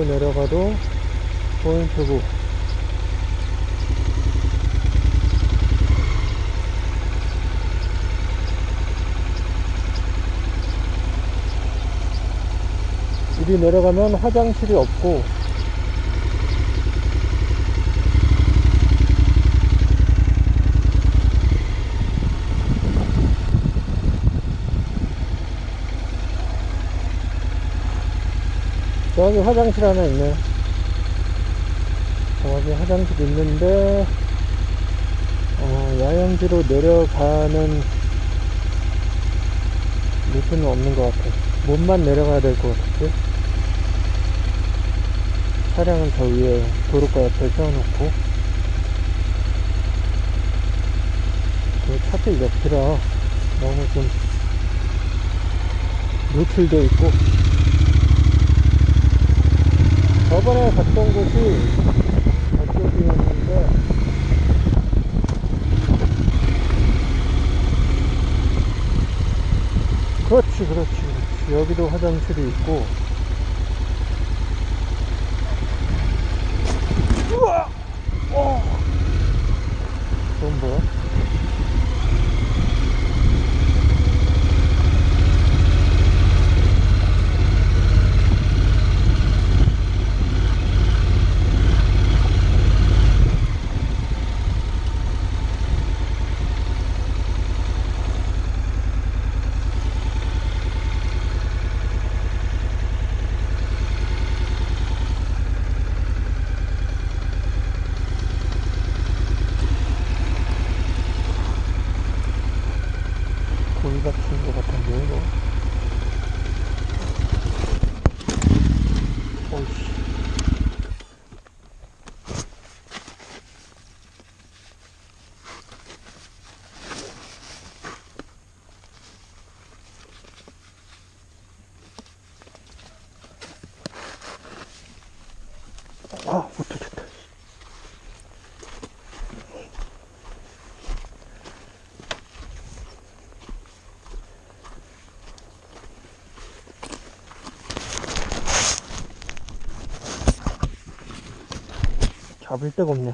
저기로 내려가도 포인트고. 이리 내려가면 화장실이 없고 저기 화장실 하나 있네. 저기 화장실 있는데 어, 야영지로 내려가는 루트는 없는 것 같아. 몸만 내려가야 될 것 같은데? 차량은 저 위에 도로가 옆에 세워놓고. 그 차들 옆이라 너무 좀 노출되어 있고 저번에 갔던 곳이 저쪽이었는데 그렇지 그렇지. 그렇지 여기도 화장실이 있고 우와 어. 그건 뭐야? 고기 같은 거 같은데 이거 어이씨 아, 못 터졌다. 잡을 데가 없네.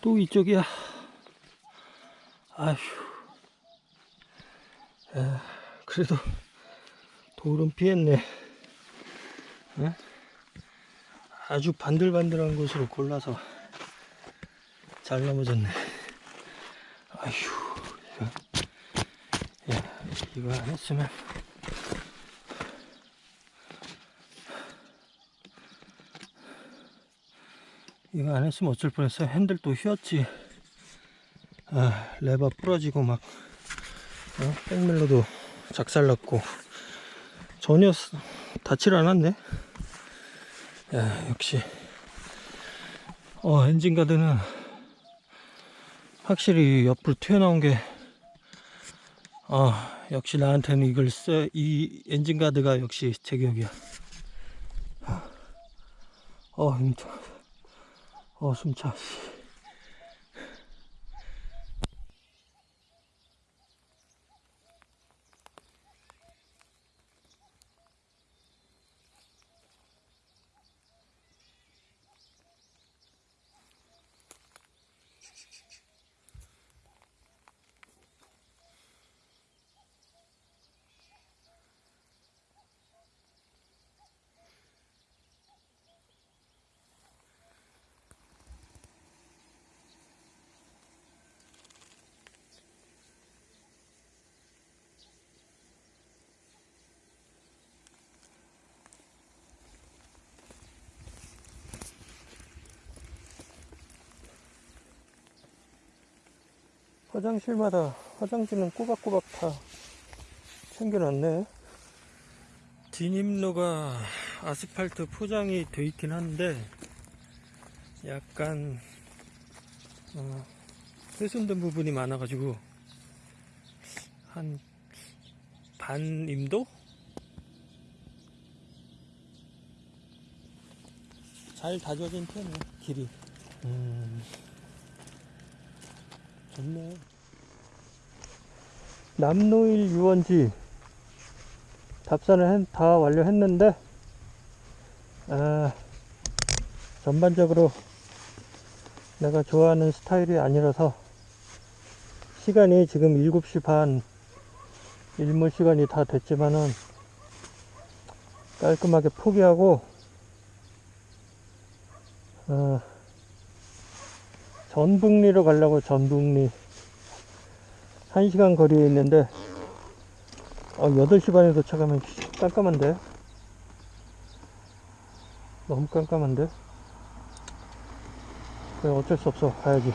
또 이쪽이야. 아휴. 야, 그래도 돌은 피했네. 응? 아주 반들반들한 곳으로 골라서 잘 넘어졌네. 아휴, 야, 이거 안 했으면. 이거 안 했으면 어쩔 뻔했어. 핸들 또 휘었지. 아, 레버 부러지고 막, 어? 백밀러도 작살났고. 전혀 스- 닿질 않았네. 야, 역시. 어, 엔진 가드는 확실히 옆으로 튀어나온 게, 아, 역시 나한테는 이걸 써, 이 엔진 가드가 역시 제격이야. 어, 힘들어. 어, 숨차. 화장실마다 화장지는 꼬박꼬박 다 챙겨놨네. 진입로가 아스팔트 포장이 돼 있긴 한데 약간 어, 훼손된 부분이 많아 가지고 한 반 임도? 잘 다져진 편이야 길이. 음. 좋네. 남노일 유원지 했- 다 완료했는데 아, 전반적으로 내가 좋아하는 스타일이 아니라서 시간이 지금 7시 반 일몰 시간이 다 됐지만은 깔끔하게 포기하고 어, 전북리로 가려고 전북리 1시간 거리에 있는데 어, 8시 반에 도착하면 깜깜한데? 너무 깜깜한데? 그래 어쩔 수 없어. 가야지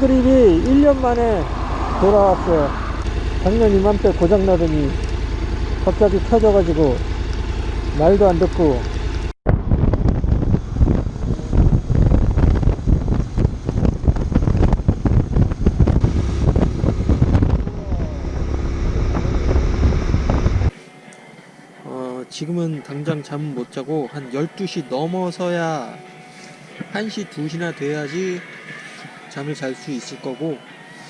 그립이 1년 만에 돌아왔어요. 작년 이맘때 고장나더니 갑자기 켜져가지고 말도 안 듣고 어, 지금은 당장 잠 못 자고 한 12시 넘어서야 1시, 2시나 돼야지 잠을 잘 수 있을 거고